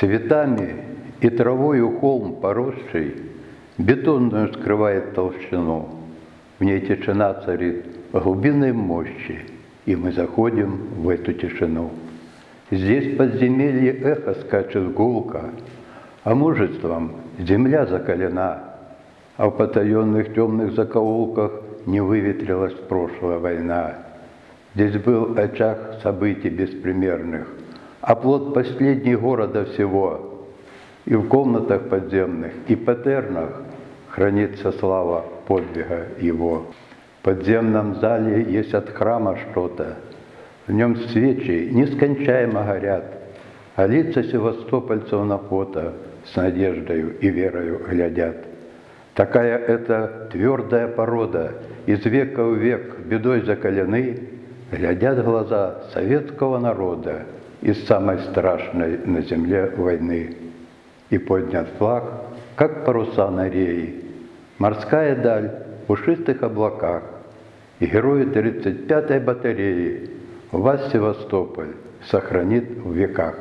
Цветами и травою холм поросший Бетонную скрывает толщину. В ней тишина царит глубинной мощи, И мы заходим в эту тишину. Здесь подземелье эхо скачет гулко, А мужеством земля закалена, А в потаенных темных закоулках Не выветрилась прошлая война. Здесь был очаг событий беспримерных, А плод последний города всего — и в комнатах подземных, и патернах хранится слава подвига его. В подземном зале есть от храма что-то, в нем свечи нескончаемо горят, а лица севастопольцев на фото с надеждою и верою глядят. Такая это твердая порода, из века в век бедой закалены, глядят глаза советского народа из самой страшной на земле войны и поднят флаг, как паруса на рее. Морская даль в пушистых облаках, и герои 35-й батареи вас Севастополь сохранит в веках.